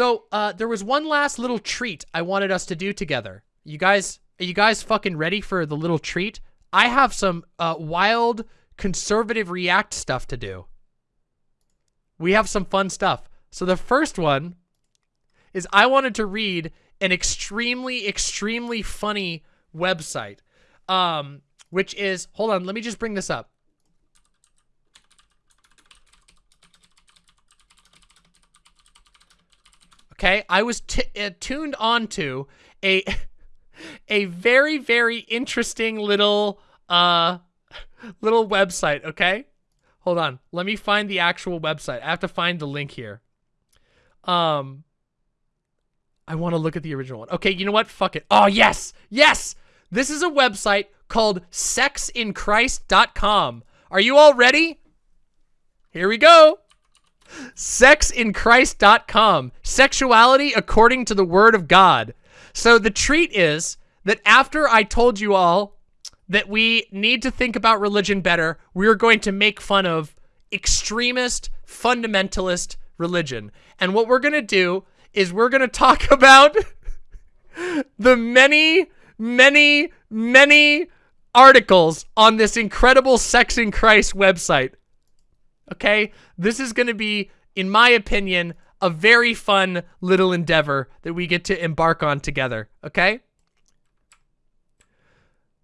So uh, there was one last little treat I wanted us to do together. You guys, are you guys fucking ready for the little treat? I have some uh, wild conservative react stuff to do. We have some fun stuff. So the first one is I wanted to read an extremely, extremely funny website, um, which is, hold on, let me just bring this up. Okay, I was uh, tuned onto a a very very interesting little uh little website, okay? Hold on. Let me find the actual website. I have to find the link here. Um I want to look at the original one. Okay, you know what? Fuck it. Oh, yes. Yes. This is a website called sexinchrist.com. Are you all ready? Here we go. Sexinchrist.com. Sexuality according to the word of God. So the treat is that after I told you all that we need to think about religion better, we are going to make fun of extremist, fundamentalist religion. And what we're going to do is we're going to talk about the many, many, many articles on this incredible Sex in Christ website. Okay? This is going to be, in my opinion, a very fun little endeavor that we get to embark on together. Okay?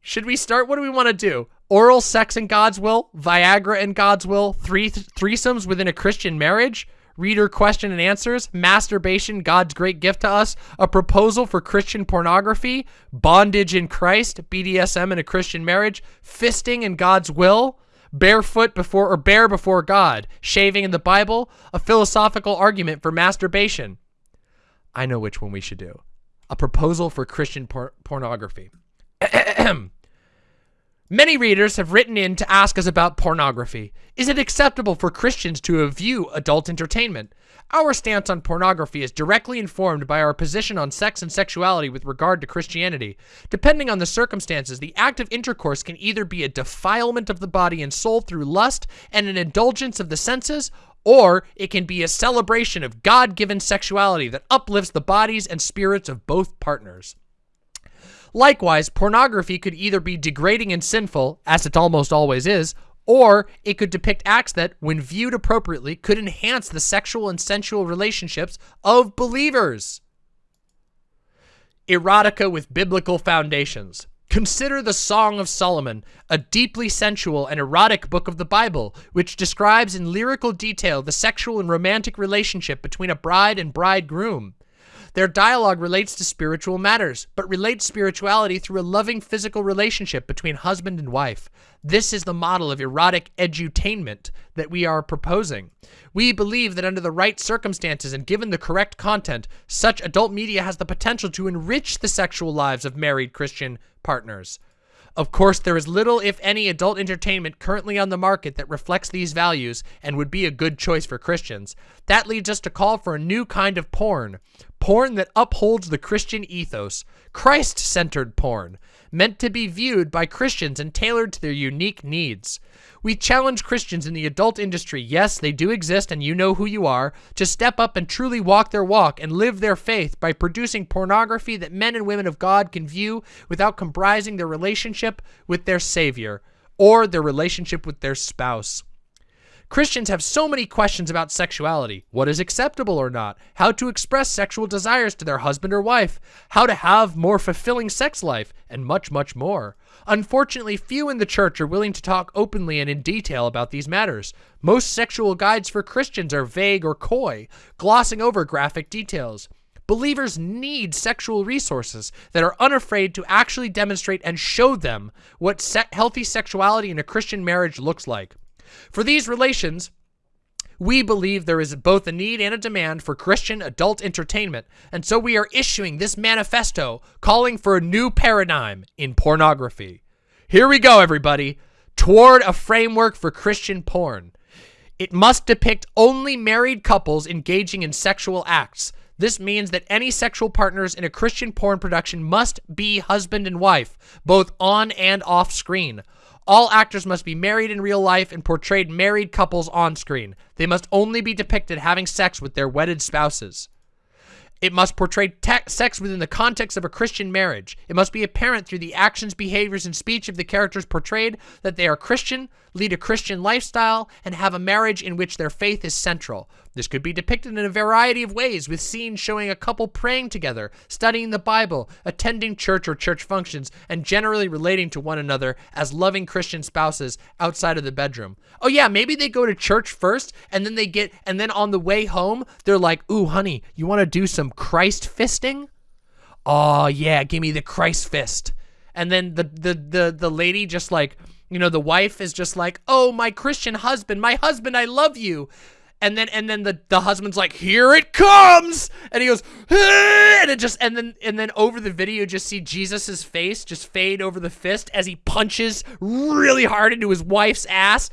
Should we start? What do we want to do? Oral sex in God's will? Viagra in God's will? Three th threesomes within a Christian marriage? Reader question and answers? Masturbation, God's great gift to us? A proposal for Christian pornography? Bondage in Christ? BDSM in a Christian marriage? Fisting in God's will? Barefoot before or bare before God, shaving in the Bible, a philosophical argument for masturbation. I know which one we should do. A proposal for Christian por pornography. Many readers have written in to ask us about pornography. Is it acceptable for Christians to view adult entertainment? Our stance on pornography is directly informed by our position on sex and sexuality with regard to Christianity. Depending on the circumstances, the act of intercourse can either be a defilement of the body and soul through lust and an indulgence of the senses, or it can be a celebration of God-given sexuality that uplifts the bodies and spirits of both partners. Likewise, pornography could either be degrading and sinful, as it almost always is, or it could depict acts that, when viewed appropriately, could enhance the sexual and sensual relationships of believers. Erotica with biblical foundations. Consider the Song of Solomon, a deeply sensual and erotic book of the Bible, which describes in lyrical detail the sexual and romantic relationship between a bride and bridegroom. Their dialogue relates to spiritual matters, but relates spirituality through a loving physical relationship between husband and wife. This is the model of erotic edutainment that we are proposing. We believe that under the right circumstances and given the correct content, such adult media has the potential to enrich the sexual lives of married Christian partners. Of course, there is little, if any, adult entertainment currently on the market that reflects these values and would be a good choice for Christians. That leads us to call for a new kind of porn. Porn that upholds the Christian ethos. Christ-centered porn. Meant to be viewed by Christians and tailored to their unique needs. We challenge Christians in the adult industry, yes, they do exist and you know who you are, to step up and truly walk their walk and live their faith by producing pornography that men and women of God can view without comprising their relationship with their Savior or their relationship with their spouse. Christians have so many questions about sexuality. What is acceptable or not? How to express sexual desires to their husband or wife? How to have more fulfilling sex life? And much, much more. Unfortunately, few in the church are willing to talk openly and in detail about these matters. Most sexual guides for Christians are vague or coy, glossing over graphic details. Believers need sexual resources that are unafraid to actually demonstrate and show them what se healthy sexuality in a Christian marriage looks like. For these relations, we believe there is both a need and a demand for Christian adult entertainment, and so we are issuing this manifesto calling for a new paradigm in pornography. Here we go, everybody. Toward a framework for Christian porn. It must depict only married couples engaging in sexual acts. This means that any sexual partners in a Christian porn production must be husband and wife, both on and off screen. All actors must be married in real life and portrayed married couples on screen. They must only be depicted having sex with their wedded spouses. It must portray sex within the context of a Christian marriage. It must be apparent through the actions, behaviors, and speech of the characters portrayed that they are Christian, lead a Christian lifestyle, and have a marriage in which their faith is central. This could be depicted in a variety of ways, with scenes showing a couple praying together, studying the Bible, attending church or church functions, and generally relating to one another as loving Christian spouses outside of the bedroom. Oh yeah, maybe they go to church first, and then they get, and then on the way home, they're like, ooh, honey, you want to do some Christ fisting? Oh yeah, give me the Christ fist. And then the, the, the, the lady just like, you know, the wife is just like, oh, my Christian husband, my husband, I love you. And then and then the the husband's like here it comes! And he goes and it just and then and then over the video just see jesus's face just fade over the fist as he punches really hard into his wife's ass.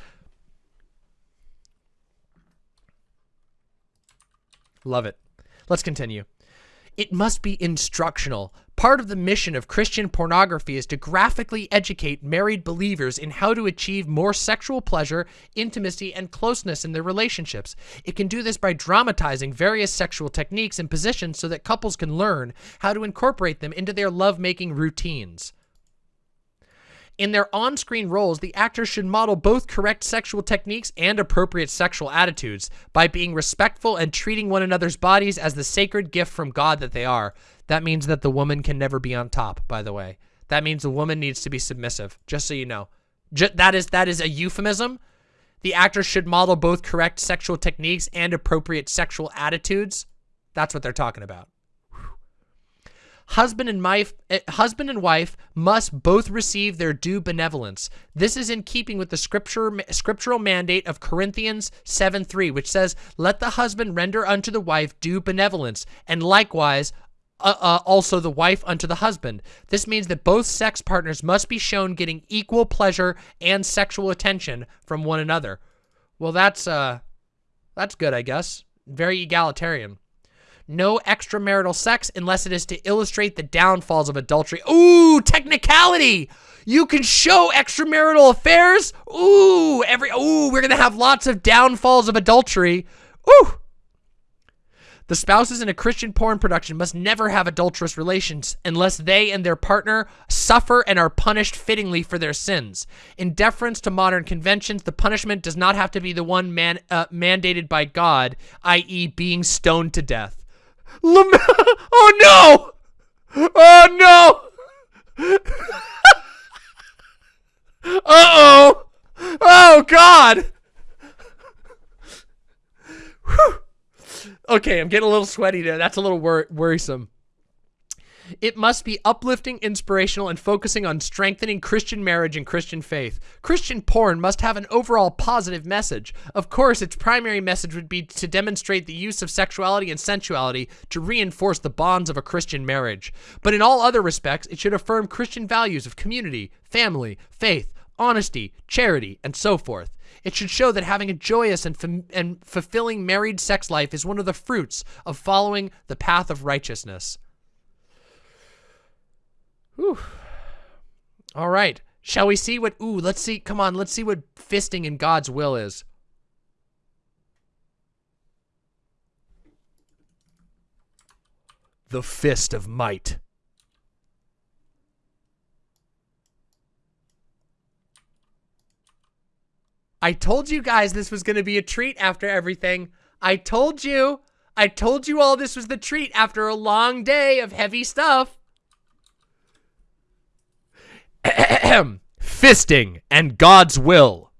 Love it. Let's continue it must be instructional Part of the mission of Christian pornography is to graphically educate married believers in how to achieve more sexual pleasure, intimacy, and closeness in their relationships. It can do this by dramatizing various sexual techniques and positions so that couples can learn how to incorporate them into their lovemaking routines. In their on-screen roles, the actors should model both correct sexual techniques and appropriate sexual attitudes by being respectful and treating one another's bodies as the sacred gift from God that they are. That means that the woman can never be on top, by the way. That means the woman needs to be submissive, just so you know. that is that is a euphemism. The actors should model both correct sexual techniques and appropriate sexual attitudes. That's what they're talking about. Husband and wife, uh, husband and wife must both receive their due benevolence. This is in keeping with the scripture, scriptural mandate of Corinthians 7:3, which says, "Let the husband render unto the wife due benevolence, and likewise uh, uh, also the wife unto the husband. This means that both sex partners must be shown getting equal pleasure and sexual attention from one another. Well, that's uh, that's good, I guess. Very egalitarian no extramarital sex unless it is to illustrate the downfalls of adultery. Ooh, technicality! You can show extramarital affairs. Ooh, every ooh, we're gonna have lots of downfalls of adultery. Ooh. The spouses in a Christian porn production must never have adulterous relations unless they and their partner suffer and are punished fittingly for their sins. In deference to modern conventions, the punishment does not have to be the one man, uh, mandated by God, i.e. being stoned to death. Lam oh no! Oh no! Uh-oh! Oh god! Whew. Okay, I'm getting a little sweaty there. That's a little wor worrisome. It must be uplifting, inspirational, and focusing on strengthening Christian marriage and Christian faith. Christian porn must have an overall positive message. Of course, its primary message would be to demonstrate the use of sexuality and sensuality to reinforce the bonds of a Christian marriage. But in all other respects, it should affirm Christian values of community, family, faith, honesty, charity, and so forth. It should show that having a joyous and, and fulfilling married sex life is one of the fruits of following the path of righteousness. Whew. All right. Shall we see what, ooh, let's see, come on, let's see what fisting in God's will is. The Fist of Might. I told you guys this was going to be a treat after everything. I told you. I told you all this was the treat after a long day of heavy stuff. fisting and God's will.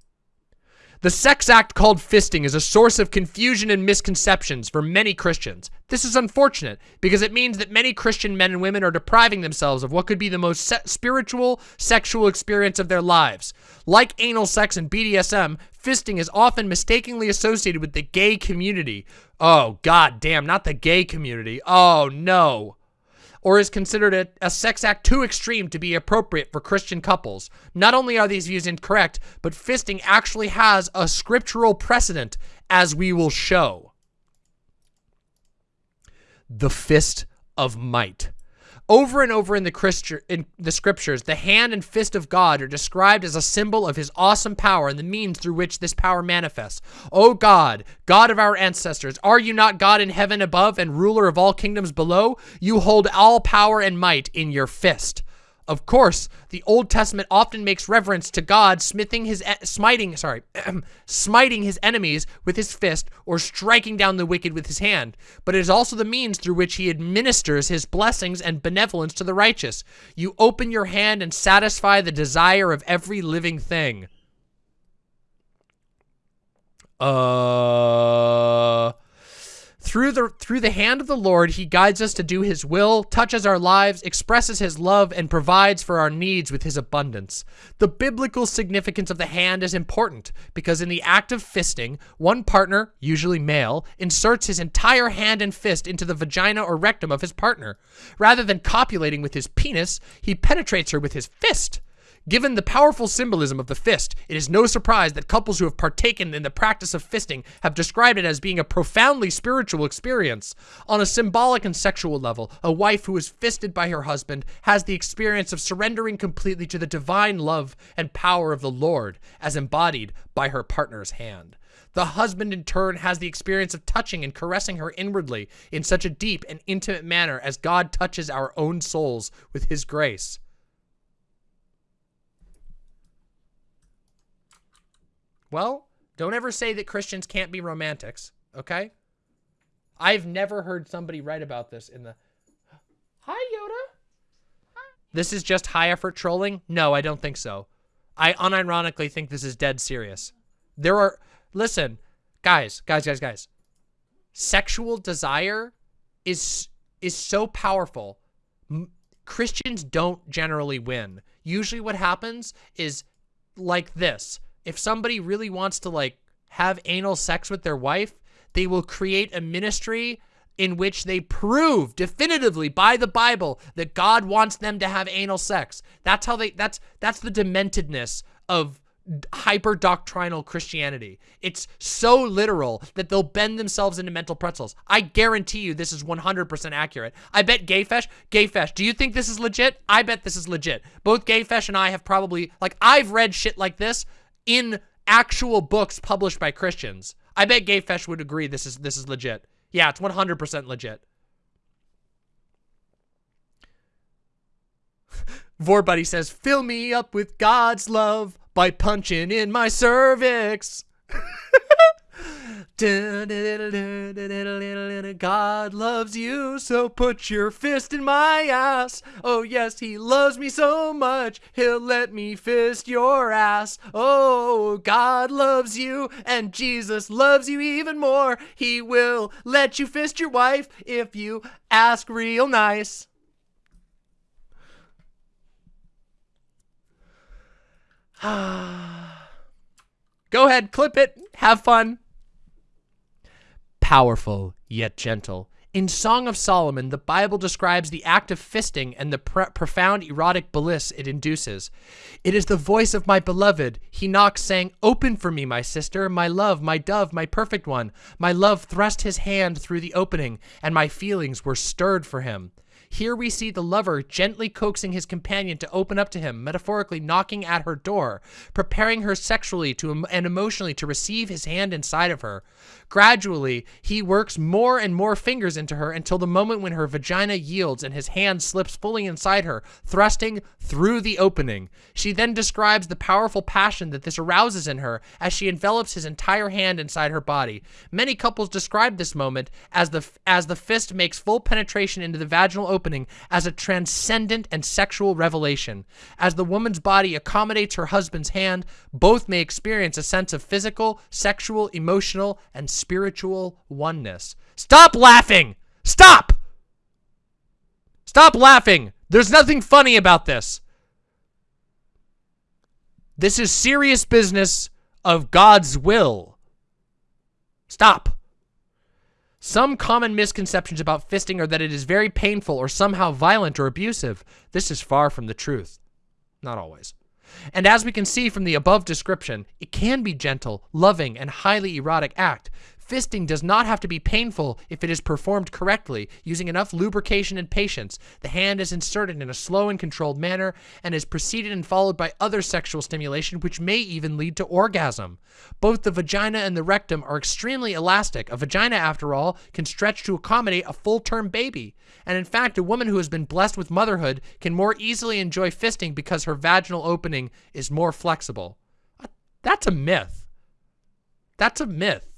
The sex act called fisting is a source of confusion and misconceptions for many Christians. This is unfortunate because it means that many Christian men and women are depriving themselves of what could be the most se spiritual sexual experience of their lives. Like anal sex and BDSM, fisting is often mistakenly associated with the gay community. Oh, god damn, not the gay community. Oh, no or is considered a, a, sex act too extreme to be appropriate for Christian couples. Not only are these views incorrect, but fisting actually has a scriptural precedent, as we will show. The fist of might. Over and over in the, in the scriptures, the hand and fist of God are described as a symbol of his awesome power and the means through which this power manifests. O God, God of our ancestors, are you not God in heaven above and ruler of all kingdoms below? You hold all power and might in your fist. Of course, the Old Testament often makes reference to God smithing his smiting, sorry, smiting his enemies with his fist or striking down the wicked with his hand, but it is also the means through which he administers his blessings and benevolence to the righteous. You open your hand and satisfy the desire of every living thing. Uh through the through the hand of the Lord, he guides us to do his will, touches our lives, expresses his love, and provides for our needs with his abundance. The biblical significance of the hand is important because in the act of fisting, one partner, usually male, inserts his entire hand and fist into the vagina or rectum of his partner. Rather than copulating with his penis, he penetrates her with his fist. Given the powerful symbolism of the fist, it is no surprise that couples who have partaken in the practice of fisting have described it as being a profoundly spiritual experience. On a symbolic and sexual level, a wife who is fisted by her husband has the experience of surrendering completely to the divine love and power of the Lord, as embodied by her partner's hand. The husband, in turn, has the experience of touching and caressing her inwardly in such a deep and intimate manner as God touches our own souls with his grace. Well, don't ever say that Christians can't be romantics, okay? I've never heard somebody write about this in the... Hi, Yoda. This is just high effort trolling? No, I don't think so. I unironically think this is dead serious. There are... Listen, guys, guys, guys, guys. Sexual desire is is so powerful. M Christians don't generally win. Usually what happens is like this if somebody really wants to like have anal sex with their wife, they will create a ministry in which they prove definitively by the Bible that God wants them to have anal sex. That's how they that's that's the dementedness of hyper doctrinal Christianity. It's so literal that they'll bend themselves into mental pretzels. I guarantee you this is 100% accurate. I bet Gayfesh, Gayfesh, do you think this is legit? I bet this is legit. Both Gayfesh and I have probably, like, I've read shit like this in actual books published by Christians. I bet Gayfesh would agree this is this is legit. Yeah, it's 100% legit. Vorbuddy says, fill me up with God's love by punching in my cervix. God loves you, so put your fist in my ass. Oh, yes, he loves me so much, he'll let me fist your ass. Oh, God loves you, and Jesus loves you even more. He will let you fist your wife if you ask real nice. Go ahead, clip it, have fun powerful yet gentle. In Song of Solomon, the Bible describes the act of fisting and the profound erotic bliss it induces. It is the voice of my beloved. He knocks, saying, Open for me, my sister, my love, my dove, my perfect one. My love thrust his hand through the opening, and my feelings were stirred for him. Here we see the lover gently coaxing his companion to open up to him, metaphorically knocking at her door, preparing her sexually to and emotionally to receive his hand inside of her. Gradually, he works more and more fingers into her until the moment when her vagina yields and his hand slips fully inside her, thrusting through the opening. She then describes the powerful passion that this arouses in her as she envelops his entire hand inside her body. Many couples describe this moment as the as the fist makes full penetration into the vaginal opening as a transcendent and sexual revelation. As the woman's body accommodates her husband's hand, both may experience a sense of physical, sexual, emotional, and spiritual oneness. Stop laughing! Stop! Stop laughing! There's nothing funny about this. This is serious business of God's will. Stop. Some common misconceptions about fisting are that it is very painful or somehow violent or abusive. This is far from the truth. Not always. And as we can see from the above description, it can be gentle, loving, and highly erotic act. Fisting does not have to be painful if it is performed correctly, using enough lubrication and patience. The hand is inserted in a slow and controlled manner and is preceded and followed by other sexual stimulation, which may even lead to orgasm. Both the vagina and the rectum are extremely elastic. A vagina, after all, can stretch to accommodate a full-term baby. And in fact, a woman who has been blessed with motherhood can more easily enjoy fisting because her vaginal opening is more flexible. That's a myth. That's a myth.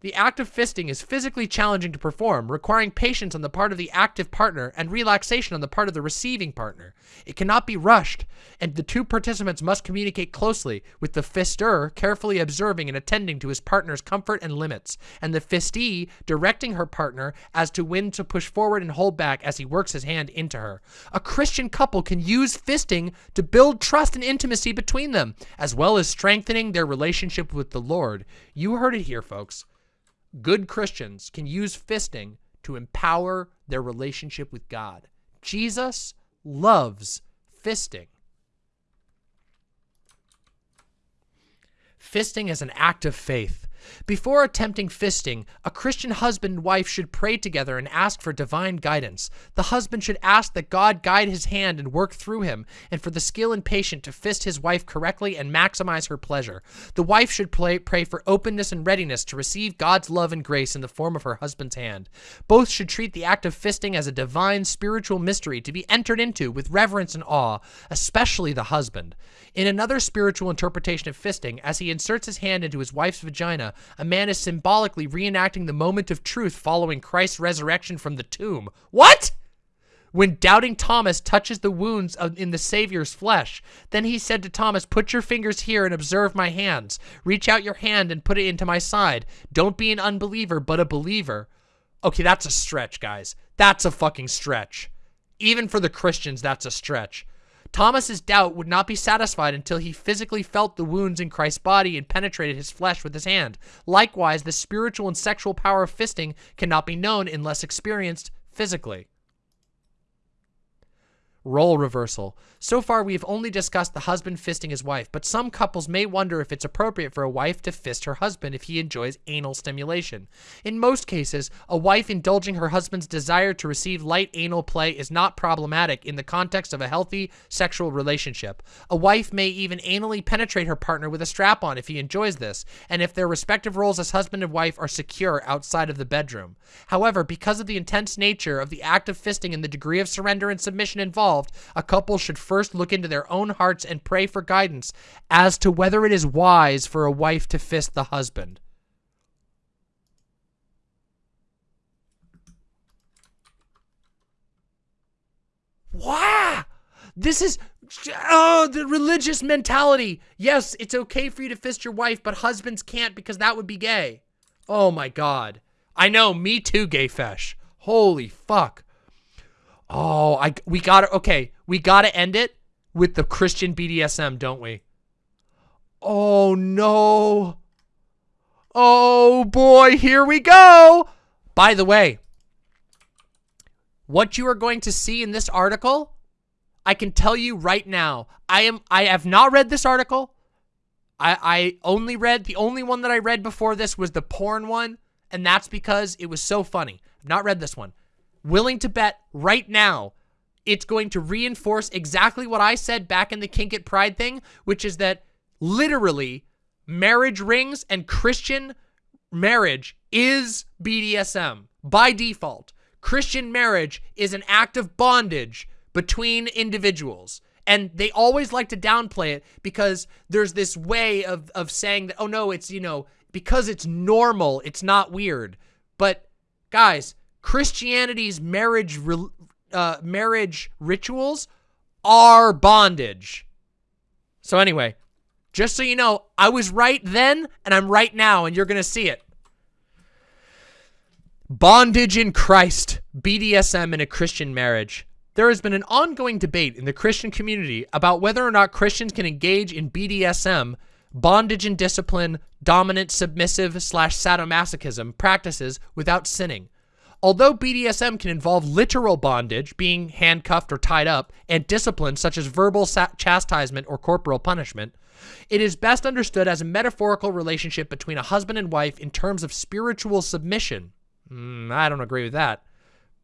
The act of fisting is physically challenging to perform, requiring patience on the part of the active partner and relaxation on the part of the receiving partner. It cannot be rushed, and the two participants must communicate closely, with the fister carefully observing and attending to his partner's comfort and limits, and the fistee directing her partner as to when to push forward and hold back as he works his hand into her. A Christian couple can use fisting to build trust and intimacy between them, as well as strengthening their relationship with the Lord. You heard it here, folks good Christians can use fisting to empower their relationship with God. Jesus loves fisting. Fisting is an act of faith. Before attempting fisting, a Christian husband and wife should pray together and ask for divine guidance. The husband should ask that God guide his hand and work through him, and for the skill and patience to fist his wife correctly and maximize her pleasure. The wife should pray, pray for openness and readiness to receive God's love and grace in the form of her husband's hand. Both should treat the act of fisting as a divine spiritual mystery to be entered into with reverence and awe, especially the husband. In another spiritual interpretation of fisting, as he inserts his hand into his wife's vagina, a man is symbolically reenacting the moment of truth following Christ's resurrection from the tomb. What? When doubting Thomas touches the wounds in the Savior's flesh, then he said to Thomas, Put your fingers here and observe my hands. Reach out your hand and put it into my side. Don't be an unbeliever, but a believer. Okay, that's a stretch, guys. That's a fucking stretch. Even for the Christians, that's a stretch. Thomas's doubt would not be satisfied until he physically felt the wounds in Christ's body and penetrated his flesh with his hand. Likewise, the spiritual and sexual power of fisting cannot be known unless experienced physically. Role reversal. So far, we have only discussed the husband fisting his wife, but some couples may wonder if it's appropriate for a wife to fist her husband if he enjoys anal stimulation. In most cases, a wife indulging her husband's desire to receive light anal play is not problematic in the context of a healthy sexual relationship. A wife may even anally penetrate her partner with a strap-on if he enjoys this, and if their respective roles as husband and wife are secure outside of the bedroom. However, because of the intense nature of the act of fisting and the degree of surrender and submission involved, involved, a couple should first look into their own hearts and pray for guidance as to whether it is wise for a wife to fist the husband. Wow! This is oh the religious mentality. Yes, it's okay for you to fist your wife, but husbands can't because that would be gay. Oh my god. I know, me too, gay fesh. Holy fuck. Oh, I we got to okay, we got to end it with the Christian BDSM, don't we? Oh no. Oh boy, here we go. By the way, what you are going to see in this article, I can tell you right now. I am I have not read this article. I I only read the only one that I read before this was the porn one, and that's because it was so funny. I've not read this one willing to bet right now it's going to reinforce exactly what I said back in the Kink It Pride thing, which is that literally marriage rings and Christian marriage is BDSM by default. Christian marriage is an act of bondage between individuals. And they always like to downplay it because there's this way of, of saying that, oh no, it's, you know, because it's normal, it's not weird. But guys, Christianity's marriage uh, marriage rituals are bondage. So anyway, just so you know, I was right then and I'm right now and you're going to see it. Bondage in Christ, BDSM in a Christian marriage. There has been an ongoing debate in the Christian community about whether or not Christians can engage in BDSM, bondage and discipline, dominant, submissive, slash sadomasochism practices without sinning. Although BDSM can involve literal bondage, being handcuffed or tied up, and discipline such as verbal chastisement or corporal punishment, It is best understood as a metaphorical relationship between a husband and wife in terms of spiritual submission. Mm, I don't agree with that.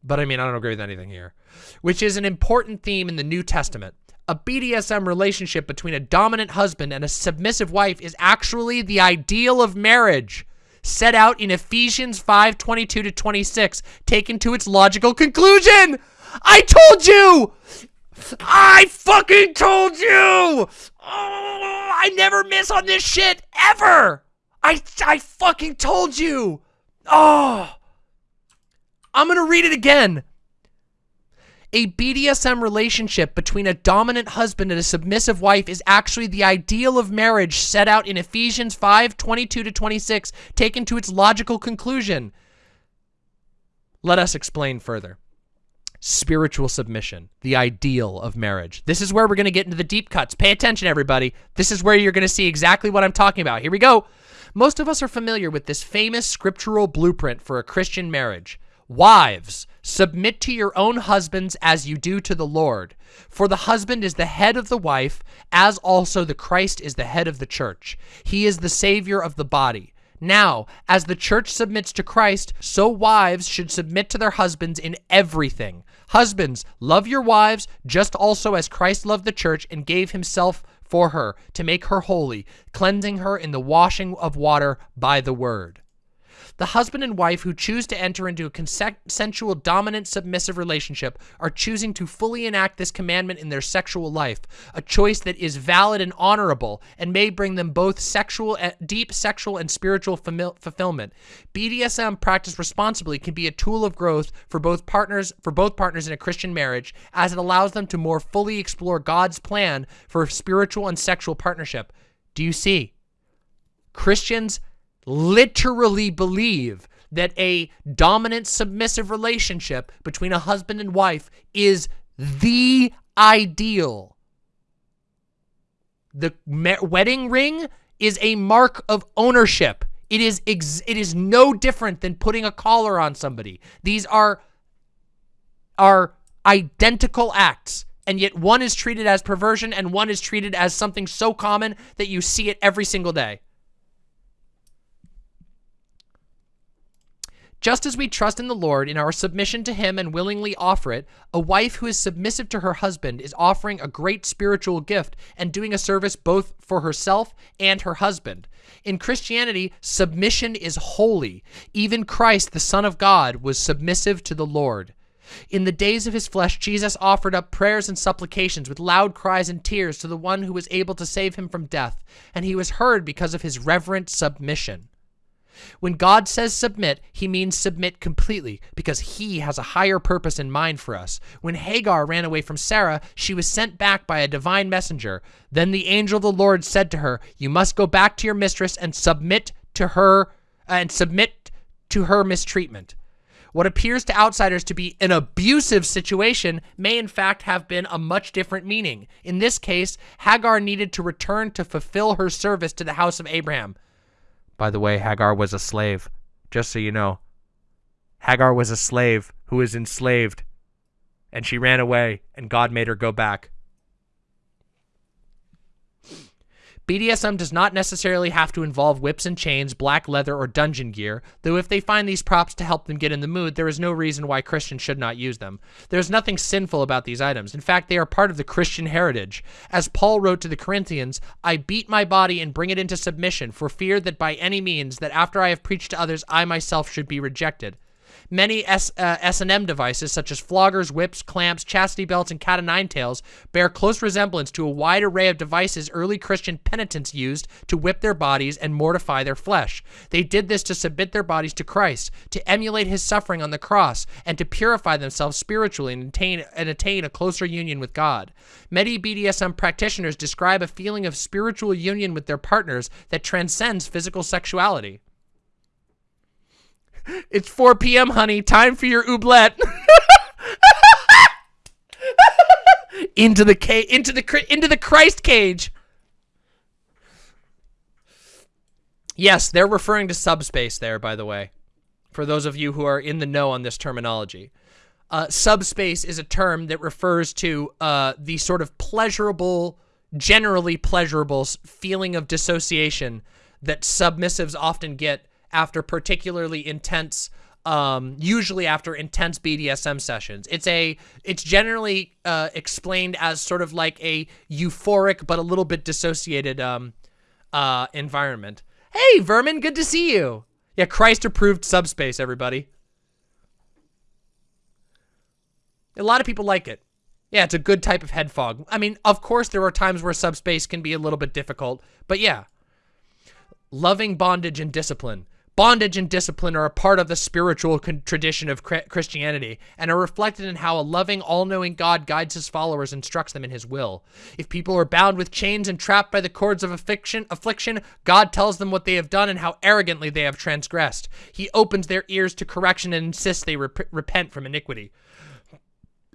But I mean, I don't agree with anything here. Which is an important theme in the New Testament. A BDSM relationship between a dominant husband and a submissive wife is actually the ideal of marriage set out in Ephesians 5, 22 to 26, taken to its logical conclusion. I told you! I fucking told you! Oh, I never miss on this shit, ever! I, I fucking told you! Oh! I'm gonna read it again. A BDSM relationship between a dominant husband and a submissive wife is actually the ideal of marriage set out in Ephesians 5, 22-26, taken to its logical conclusion. Let us explain further. Spiritual submission, the ideal of marriage. This is where we're going to get into the deep cuts. Pay attention, everybody. This is where you're going to see exactly what I'm talking about. Here we go. Most of us are familiar with this famous scriptural blueprint for a Christian marriage. Wives, submit to your own husbands as you do to the Lord. For the husband is the head of the wife, as also the Christ is the head of the church. He is the Savior of the body. Now, as the church submits to Christ, so wives should submit to their husbands in everything. Husbands, love your wives, just also as Christ loved the church and gave himself for her to make her holy, cleansing her in the washing of water by the word. The husband and wife who choose to enter into a consensual dominant submissive relationship are choosing to fully enact this commandment in their sexual life, a choice that is valid and honorable and may bring them both sexual eh, deep sexual and spiritual fulfillment. BDSM practiced responsibly can be a tool of growth for both partners for both partners in a Christian marriage as it allows them to more fully explore God's plan for spiritual and sexual partnership. Do you see? Christians literally believe that a dominant submissive relationship between a husband and wife is the ideal. The wedding ring is a mark of ownership. It is it is no different than putting a collar on somebody. These are are identical acts and yet one is treated as perversion and one is treated as something so common that you see it every single day. Just as we trust in the Lord in our submission to him and willingly offer it, a wife who is submissive to her husband is offering a great spiritual gift and doing a service both for herself and her husband. In Christianity, submission is holy. Even Christ, the Son of God, was submissive to the Lord. In the days of his flesh, Jesus offered up prayers and supplications with loud cries and tears to the one who was able to save him from death, and he was heard because of his reverent submission. When God says submit, he means submit completely because he has a higher purpose in mind for us. When Hagar ran away from Sarah, she was sent back by a divine messenger. Then the angel of the Lord said to her, you must go back to your mistress and submit to her uh, and submit to her mistreatment. What appears to outsiders to be an abusive situation may in fact have been a much different meaning. In this case, Hagar needed to return to fulfill her service to the house of Abraham. By the way, Hagar was a slave, just so you know. Hagar was a slave who was enslaved, and she ran away, and God made her go back. BDSM does not necessarily have to involve whips and chains, black leather, or dungeon gear, though if they find these props to help them get in the mood, there is no reason why Christians should not use them. There is nothing sinful about these items. In fact, they are part of the Christian heritage. As Paul wrote to the Corinthians, I beat my body and bring it into submission, for fear that by any means, that after I have preached to others, I myself should be rejected. Many S, uh, S&M devices, such as floggers, whips, clamps, chastity belts, and cat o' nine tails, bear close resemblance to a wide array of devices early Christian penitents used to whip their bodies and mortify their flesh. They did this to submit their bodies to Christ, to emulate his suffering on the cross, and to purify themselves spiritually and attain, and attain a closer union with God. Many BDSM practitioners describe a feeling of spiritual union with their partners that transcends physical sexuality. It's 4 p.m., honey. Time for your oobleck. into the cage, into the into the Christ cage. Yes, they're referring to subspace there, by the way, for those of you who are in the know on this terminology. Uh, subspace is a term that refers to uh, the sort of pleasurable generally pleasurable feeling of dissociation that submissives often get after particularly intense um, usually after intense BDSM sessions. It's a, it's generally uh, explained as sort of like a euphoric but a little bit dissociated um, uh, environment. Hey, Vermin, good to see you. Yeah, Christ approved subspace, everybody. A lot of people like it. Yeah, it's a good type of head fog. I mean, of course, there are times where subspace can be a little bit difficult, but yeah. Loving bondage and discipline. Bondage and discipline are a part of the spiritual tradition of Christianity and are reflected in how a loving, all-knowing God guides his followers and instructs them in his will. If people are bound with chains and trapped by the cords of affliction, affliction, God tells them what they have done and how arrogantly they have transgressed. He opens their ears to correction and insists they rep repent from iniquity.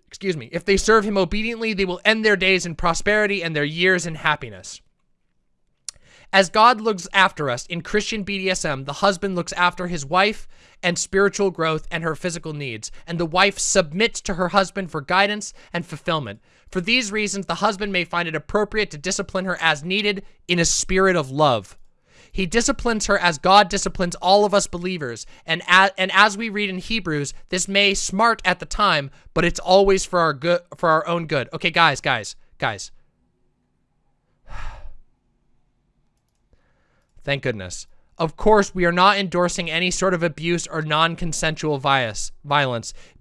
Excuse me. If they serve him obediently, they will end their days in prosperity and their years in happiness. As God looks after us in Christian BDSM, the husband looks after his wife and spiritual growth and her physical needs, and the wife submits to her husband for guidance and fulfillment. For these reasons, the husband may find it appropriate to discipline her as needed in a spirit of love. He disciplines her as God disciplines all of us believers. And as, and as we read in Hebrews, this may smart at the time, but it's always for our good for our own good. Okay, guys, guys, guys. Thank goodness. Of course, we are not endorsing any sort of abuse or non-consensual violence.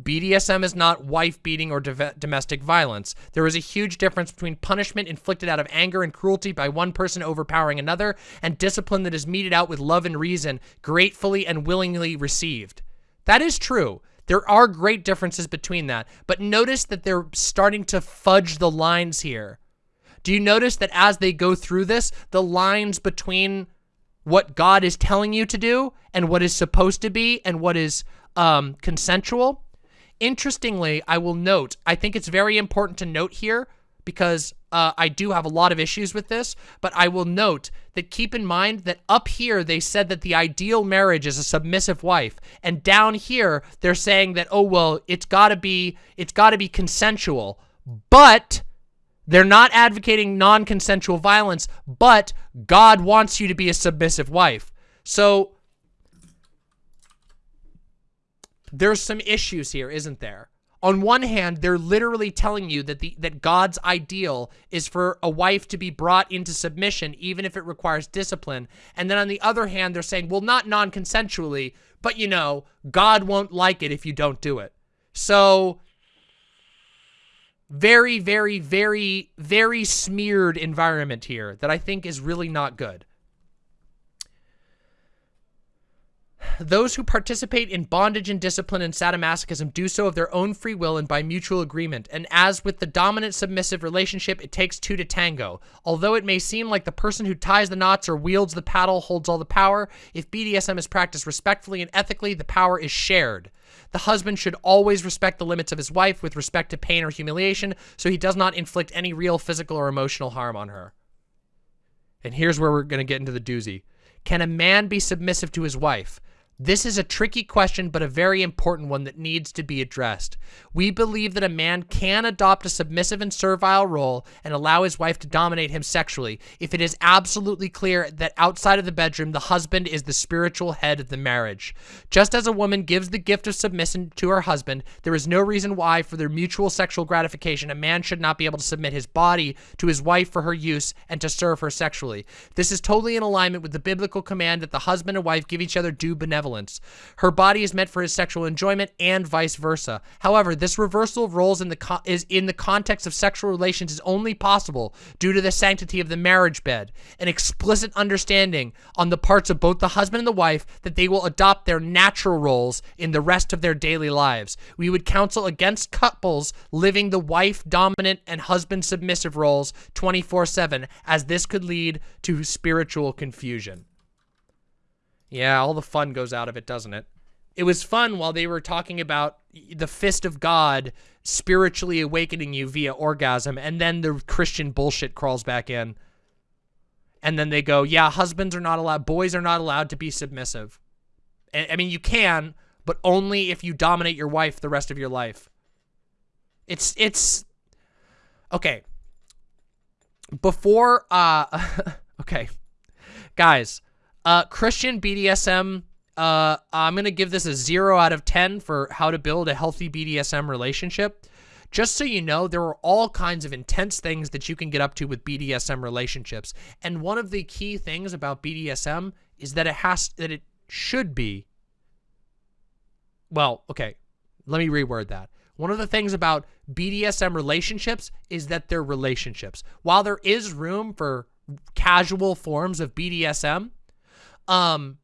BDSM is not wife beating or domestic violence. There is a huge difference between punishment inflicted out of anger and cruelty by one person overpowering another and discipline that is meted out with love and reason, gratefully and willingly received. That is true. There are great differences between that, but notice that they're starting to fudge the lines here. Do you notice that as they go through this, the lines between what God is telling you to do and what is supposed to be and what is um, consensual. Interestingly, I will note, I think it's very important to note here because uh, I do have a lot of issues with this, but I will note that keep in mind that up here they said that the ideal marriage is a submissive wife, and down here they're saying that oh well, it's got to be it's got to be consensual, but they're not advocating non-consensual violence, but God wants you to be a submissive wife. So there's some issues here, isn't there? On one hand, they're literally telling you that the that God's ideal is for a wife to be brought into submission even if it requires discipline. And then on the other hand, they're saying, well, not non-consensually, but you know, God won't like it if you don't do it. So very, very, very, very smeared environment here that I think is really not good. Those who participate in bondage and discipline and sadomasochism do so of their own free will and by mutual agreement, and as with the dominant submissive relationship, it takes two to tango. Although it may seem like the person who ties the knots or wields the paddle holds all the power, if BDSM is practiced respectfully and ethically, the power is shared. The husband should always respect the limits of his wife with respect to pain or humiliation, so he does not inflict any real physical or emotional harm on her. And here's where we're going to get into the doozy. Can a man be submissive to his wife? This is a tricky question, but a very important one that needs to be addressed. We believe that a man can adopt a submissive and servile role and allow his wife to dominate him sexually if it is absolutely clear that outside of the bedroom, the husband is the spiritual head of the marriage. Just as a woman gives the gift of submission to her husband, there is no reason why, for their mutual sexual gratification, a man should not be able to submit his body to his wife for her use and to serve her sexually. This is totally in alignment with the biblical command that the husband and wife give each other due benevolence benevolence. Her body is meant for his sexual enjoyment and vice versa. However, this reversal of roles in the is in the context of sexual relations is only possible due to the sanctity of the marriage bed, an explicit understanding on the parts of both the husband and the wife that they will adopt their natural roles in the rest of their daily lives. We would counsel against couples living the wife dominant and husband submissive roles 24/7 as this could lead to spiritual confusion. Yeah, all the fun goes out of it, doesn't it? It was fun while they were talking about the fist of God spiritually awakening you via orgasm, and then the Christian bullshit crawls back in. And then they go, yeah, husbands are not allowed, boys are not allowed to be submissive. I mean, you can, but only if you dominate your wife the rest of your life. It's, it's, okay. before uh okay guys uh christian bdsm uh i'm gonna give this a zero out of ten for how to build a healthy bdsm relationship. Just so you know there are all kinds of intense things that you can get up to with bdsm relationships. And one of the key things about bdsm is that it has that it should be well okay let me reword that. One of the things about BDSM relationships is that they're relationships. While there is room for casual forms of BDSM, um,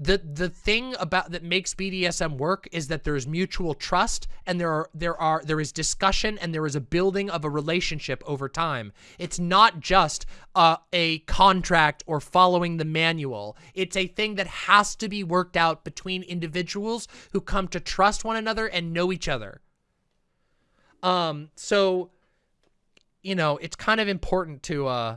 the the thing about that makes BDSM work is that there is mutual trust and there are there are there is discussion and there is a building of a relationship over time. It's not just uh, a contract or following the manual. It's a thing that has to be worked out between individuals who come to trust one another and know each other. Um, so, you know, it's kind of important to, uh,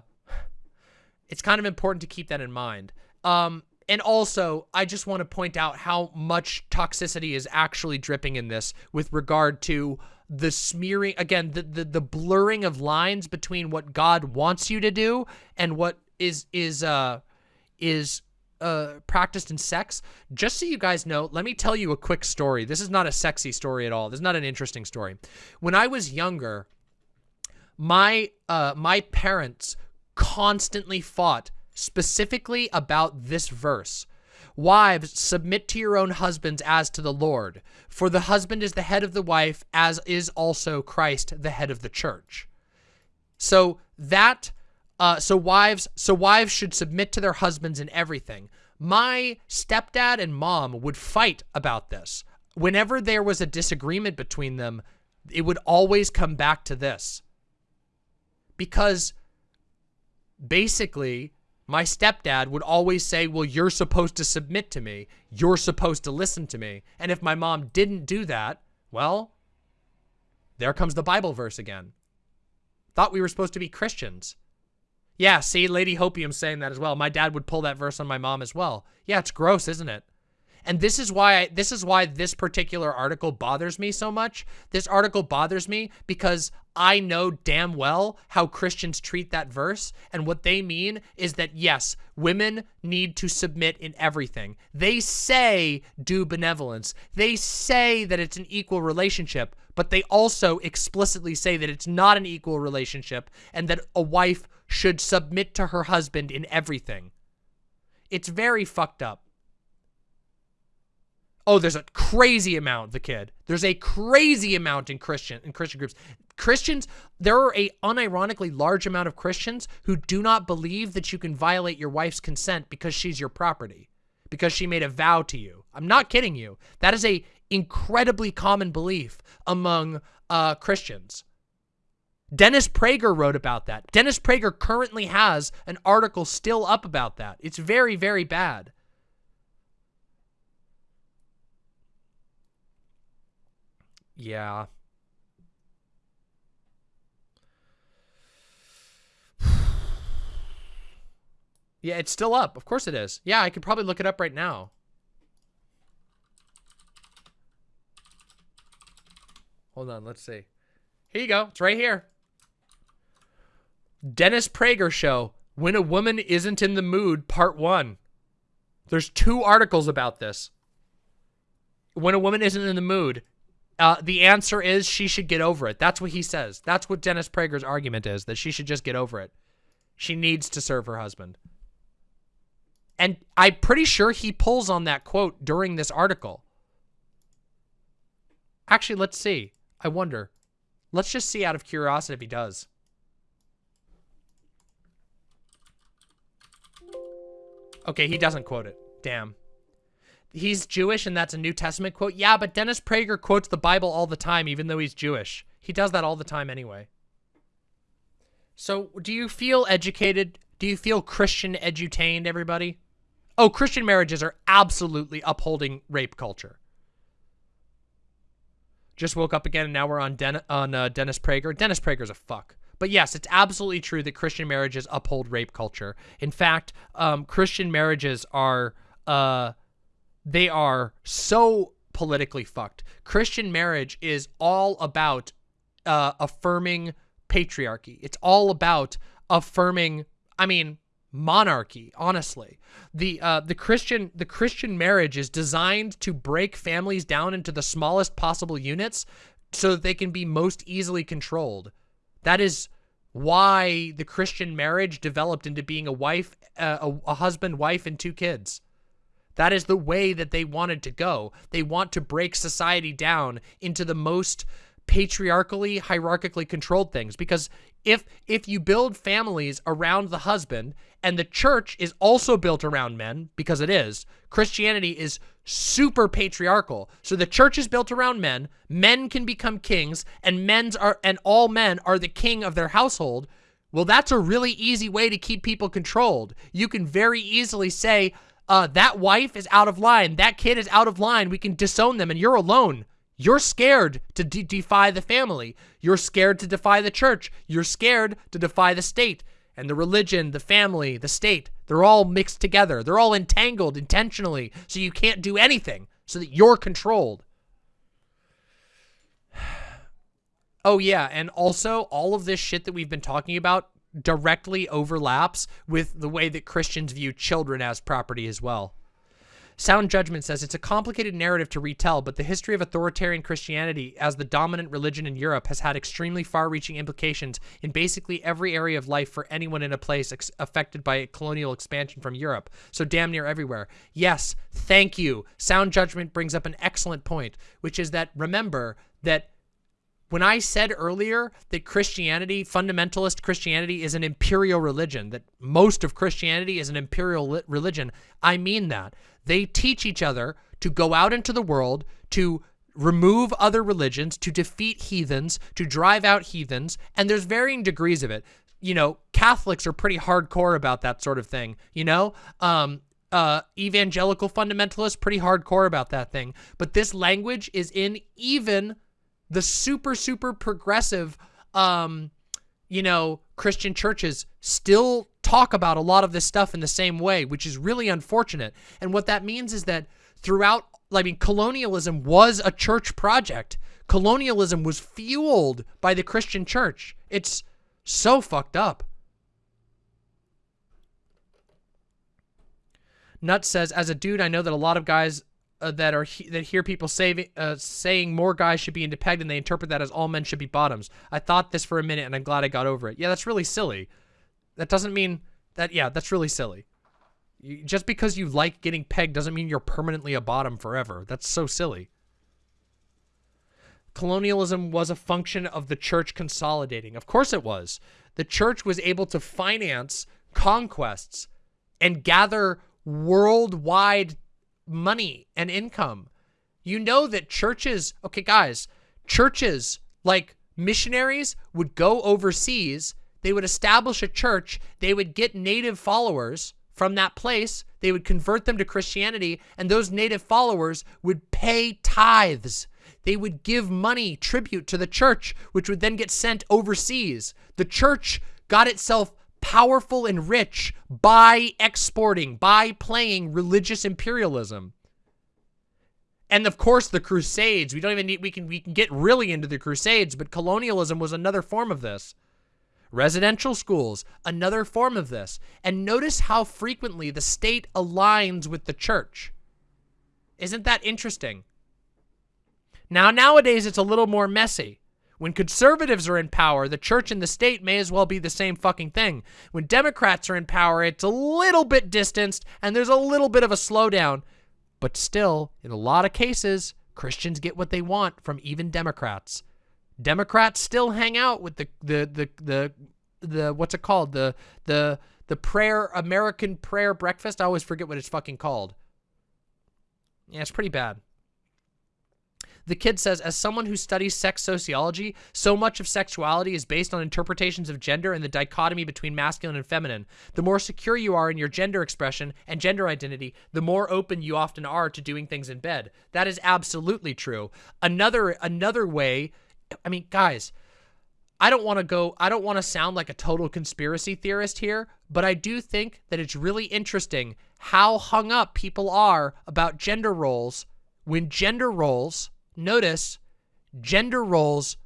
it's kind of important to keep that in mind. Um, and also, I just want to point out how much toxicity is actually dripping in this with regard to the smearing, again, the, the, the blurring of lines between what God wants you to do and what is, is, uh, is uh, practiced in sex. Just so you guys know, let me tell you a quick story. This is not a sexy story at all. This is not an interesting story. When I was younger, my uh, my parents constantly fought specifically about this verse. Wives, submit to your own husbands as to the Lord, for the husband is the head of the wife, as is also Christ the head of the church. So that uh, so wives, so wives should submit to their husbands in everything. My stepdad and mom would fight about this. Whenever there was a disagreement between them, it would always come back to this. Because basically, my stepdad would always say, well, you're supposed to submit to me. You're supposed to listen to me. And if my mom didn't do that, well, there comes the Bible verse again. Thought we were supposed to be Christians. Yeah, see, Lady Hopium saying that as well. My dad would pull that verse on my mom as well. Yeah, it's gross, isn't it? And this is why I, this is why this particular article bothers me so much. This article bothers me because I know damn well how Christians treat that verse and what they mean is that yes, women need to submit in everything. They say do benevolence. They say that it's an equal relationship, but they also explicitly say that it's not an equal relationship and that a wife should submit to her husband in everything. It's very fucked up. Oh, there's a crazy amount, the kid. There's a crazy amount in Christian in Christian groups. Christians, there are a unironically large amount of Christians who do not believe that you can violate your wife's consent because she's your property, because she made a vow to you. I'm not kidding you. That is a incredibly common belief among uh, Christians. Dennis Prager wrote about that. Dennis Prager currently has an article still up about that. It's very, very bad. Yeah. yeah, it's still up. Of course it is. Yeah, I could probably look it up right now. Hold on, let's see. Here you go. It's right here. Dennis Prager Show, When a Woman Isn't in the Mood, Part 1. There's two articles about this. When a woman isn't in the mood, uh, the answer is she should get over it. That's what he says. That's what Dennis Prager's argument is, that she should just get over it. She needs to serve her husband. And I'm pretty sure he pulls on that quote during this article. Actually, let's see. I wonder. Let's just see out of curiosity if he does. Okay, he doesn't quote it. Damn he's Jewish and that's a New Testament quote. Yeah, but Dennis Prager quotes the Bible all the time, even though he's Jewish. He does that all the time anyway. So do you feel educated? Do you feel Christian edutained, everybody? Oh, Christian marriages are absolutely upholding rape culture. Just woke up again and now we're on, Den on uh, Dennis Prager. Dennis Prager's a fuck. But yes, it's absolutely true that Christian marriages uphold rape culture. In fact, um, Christian marriages are... Uh, they are so politically fucked. Christian marriage is all about uh, affirming patriarchy. It's all about affirming, I mean, monarchy, honestly. The uh, the Christian the Christian marriage is designed to break families down into the smallest possible units so that they can be most easily controlled. That is why the Christian marriage developed into being a wife, uh, a, a husband, wife, and two kids. That is the way that they wanted to go. They want to break society down into the most patriarchally, hierarchically controlled things. Because if if you build families around the husband and the church is also built around men, because it is, Christianity is super patriarchal. So the church is built around men, men can become kings, and men's are and all men are the king of their household. Well, that's a really easy way to keep people controlled. You can very easily say, uh, that wife is out of line, that kid is out of line, we can disown them, and you're alone. You're scared to de defy the family. You're scared to defy the church. You're scared to defy the state. And the religion, the family, the state, they're all mixed together. They're all entangled intentionally so you can't do anything so that you're controlled. Oh, yeah. And also, all of this shit that we've been talking about directly overlaps with the way that Christians view children as property as well. Sound Judgment says it's a complicated narrative to retell, but the history of authoritarian Christianity as the dominant religion in Europe has had extremely far-reaching implications in basically every area of life for anyone in a place affected by colonial expansion from Europe. So damn near everywhere. Yes, thank you. Sound Judgment brings up an excellent point, which is that remember that when I said earlier that Christianity, fundamentalist Christianity, is an imperial religion, that most of Christianity is an imperial religion, I mean that. They teach each other to go out into the world, to remove other religions, to defeat heathens, to drive out heathens, and there's varying degrees of it. You know, Catholics are pretty hardcore about that sort of thing, you know? Um, uh, evangelical fundamentalists, pretty hardcore about that thing. But this language is in even the super, super progressive, um, you know, Christian churches still talk about a lot of this stuff in the same way, which is really unfortunate. And what that means is that throughout, I mean, colonialism was a church project. Colonialism was fueled by the Christian church. It's so fucked up. Nuts says, as a dude, I know that a lot of guys uh, that are he that hear people say, uh, saying more guys should be pegged and they interpret that as all men should be bottoms. I thought this for a minute and I'm glad I got over it. Yeah, that's really silly. That doesn't mean that, yeah, that's really silly. You, just because you like getting pegged doesn't mean you're permanently a bottom forever. That's so silly. Colonialism was a function of the church consolidating. Of course it was. The church was able to finance conquests and gather worldwide money and income. You know that churches, okay, guys, churches like missionaries would go overseas, they would establish a church, they would get native followers from that place, they would convert them to Christianity, and those native followers would pay tithes. They would give money, tribute to the church, which would then get sent overseas. The church got itself powerful and rich by exporting, by playing religious imperialism. And of course, the Crusades. We don't even need, we can, we can get really into the Crusades, but colonialism was another form of this. Residential schools, another form of this. And notice how frequently the state aligns with the church. Isn't that interesting? Now, nowadays, it's a little more messy. When conservatives are in power, the church and the state may as well be the same fucking thing. When Democrats are in power, it's a little bit distanced and there's a little bit of a slowdown. But still, in a lot of cases, Christians get what they want from even Democrats. Democrats still hang out with the the the the, the what's it called? The the the prayer American prayer breakfast. I always forget what it's fucking called. Yeah, it's pretty bad. The kid says, as someone who studies sex sociology, so much of sexuality is based on interpretations of gender and the dichotomy between masculine and feminine. The more secure you are in your gender expression and gender identity, the more open you often are to doing things in bed. That is absolutely true. Another another way, I mean, guys, I don't want to go, I don't want to sound like a total conspiracy theorist here, but I do think that it's really interesting how hung up people are about gender roles when gender roles notice gender roles,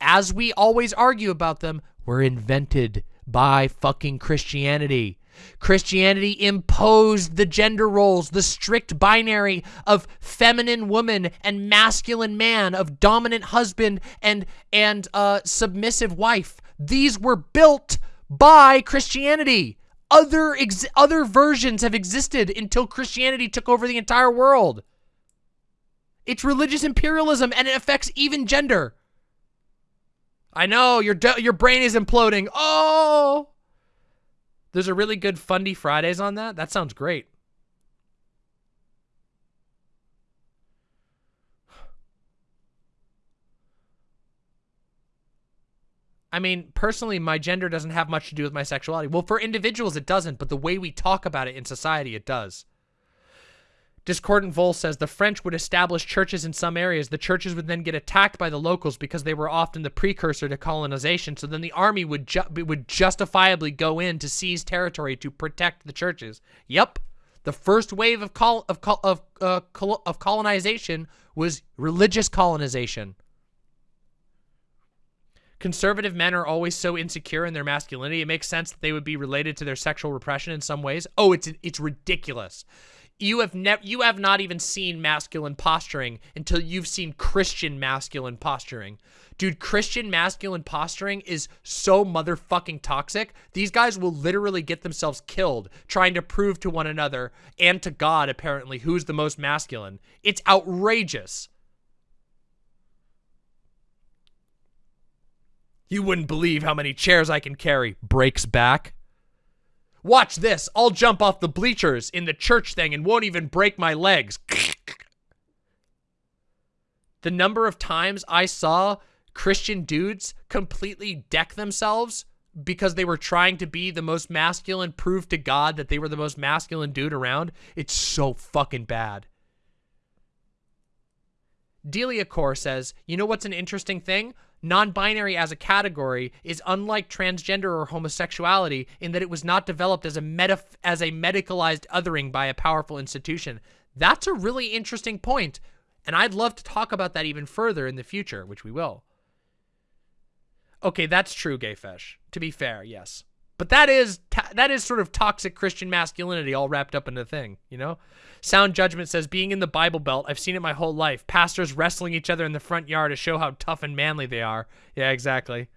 as we always argue about them, were invented by fucking Christianity. Christianity imposed the gender roles, the strict binary of feminine woman and masculine man, of dominant husband and and uh, submissive wife. These were built by Christianity. Other other versions have existed until Christianity took over the entire world. It's religious imperialism and it affects even gender. I know your your brain is imploding. Oh. There's a really good Fundy Fridays on that. That sounds great. I mean, personally, my gender doesn't have much to do with my sexuality. Well, for individuals, it doesn't, but the way we talk about it in society, it does. Discordant Vol says the French would establish churches in some areas. The churches would then get attacked by the locals because they were often the precursor to colonization. So then the army would ju would justifiably go in to seize territory to protect the churches. Yep, the first wave of col of col of uh, col of colonization was religious colonization. Conservative men are always so insecure in their masculinity. It makes sense that they would be related to their sexual repression in some ways. Oh, it's it's ridiculous. You have never you have not even seen masculine posturing until you've seen Christian masculine posturing. Dude, Christian masculine posturing is so motherfucking toxic. These guys will literally get themselves killed trying to prove to one another and to God apparently who's the most masculine. It's outrageous. You wouldn't believe how many chairs I can carry. Breaks back. Watch this. I'll jump off the bleachers in the church thing and won't even break my legs. the number of times I saw Christian dudes completely deck themselves because they were trying to be the most masculine, prove to God that they were the most masculine dude around, it's so fucking bad. Delia Core says, you know what's an interesting thing? Non-binary as a category is unlike transgender or homosexuality in that it was not developed as a meta as a medicalized othering by a powerful institution. That's a really interesting point, and I'd love to talk about that even further in the future, which we will. Okay, that's true, Gayfesh. To be fair, yes. But that is that is sort of toxic Christian masculinity all wrapped up in a thing, you know? Sound Judgment says, being in the Bible Belt, I've seen it my whole life. Pastors wrestling each other in the front yard to show how tough and manly they are. Yeah, exactly.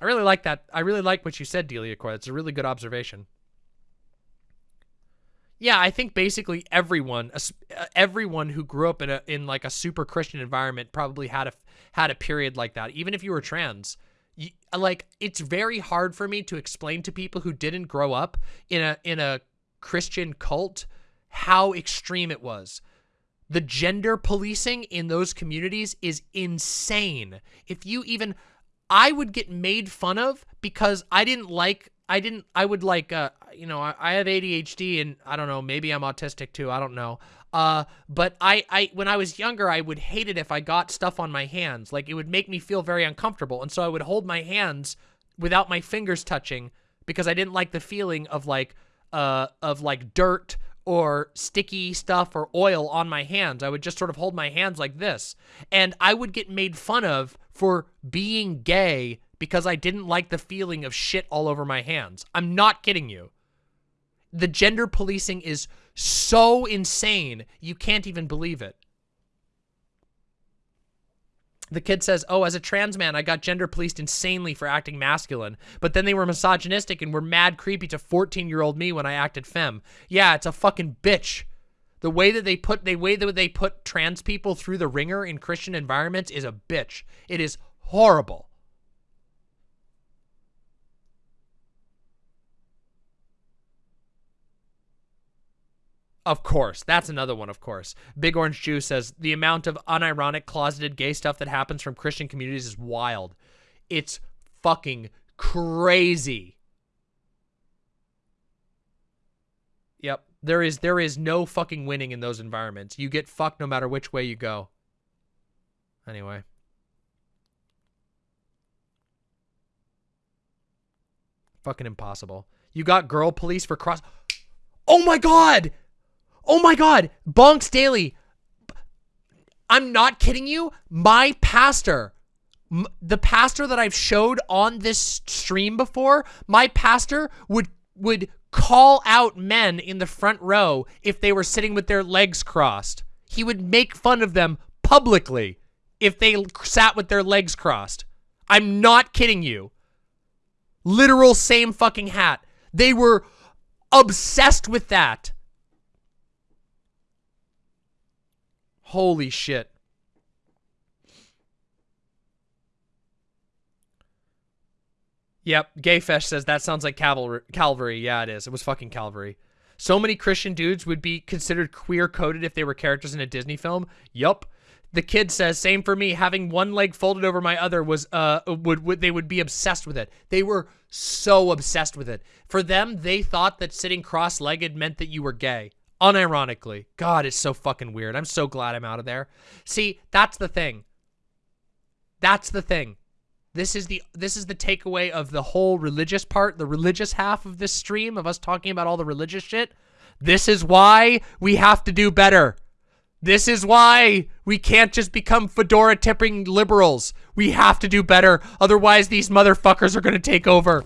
I really like that. I really like what you said, Delia Core. It's a really good observation. Yeah, I think basically everyone, uh, everyone who grew up in a in like a super Christian environment probably had a had a period like that. Even if you were trans, like it's very hard for me to explain to people who didn't grow up in a in a Christian cult how extreme it was. The gender policing in those communities is insane. If you even I would get made fun of because I didn't like I didn't I would like uh you know I, I have ADHD and I don't know maybe I'm autistic too I don't know uh, but I, I, when I was younger, I would hate it if I got stuff on my hands. Like it would make me feel very uncomfortable. And so I would hold my hands without my fingers touching because I didn't like the feeling of like, uh, of like dirt or sticky stuff or oil on my hands. I would just sort of hold my hands like this. And I would get made fun of for being gay because I didn't like the feeling of shit all over my hands. I'm not kidding you. The gender policing is so insane, you can't even believe it. The kid says, oh, as a trans man, I got gender policed insanely for acting masculine. But then they were misogynistic and were mad creepy to 14-year-old me when I acted femme. Yeah, it's a fucking bitch. The way that they put, the way that they put trans people through the ringer in Christian environments is a bitch. It is horrible. Of course. That's another one, of course. Big Orange Juice says the amount of unironic, closeted gay stuff that happens from Christian communities is wild. It's fucking crazy. Yep. There is there is no fucking winning in those environments. You get fucked no matter which way you go. Anyway. Fucking impossible. You got girl police for cross... Oh my god! Oh my God, Bonks Daily. I'm not kidding you. My pastor the pastor that I've showed on this stream before, my pastor would would call out men in the front row if they were sitting with their legs crossed. He would make fun of them publicly if they sat with their legs crossed. I'm not kidding you. Literal same fucking hat. They were obsessed with that. Holy shit. Yep, Gayfesh says that sounds like Calvary. Calvary. Yeah, it is. It was fucking Calvary. So many Christian dudes would be considered queer coded if they were characters in a Disney film. Yup. The kid says, same for me. Having one leg folded over my other was, uh, would, would, they would be obsessed with it. They were so obsessed with it. For them, they thought that sitting cross-legged meant that you were gay. Unironically. God, it's so fucking weird. I'm so glad I'm out of there. See, that's the thing. That's the thing. This is the this is the takeaway of the whole religious part, the religious half of this stream of us talking about all the religious shit. This is why we have to do better. This is why we can't just become fedora tipping liberals. We have to do better. Otherwise, these motherfuckers are going to take over.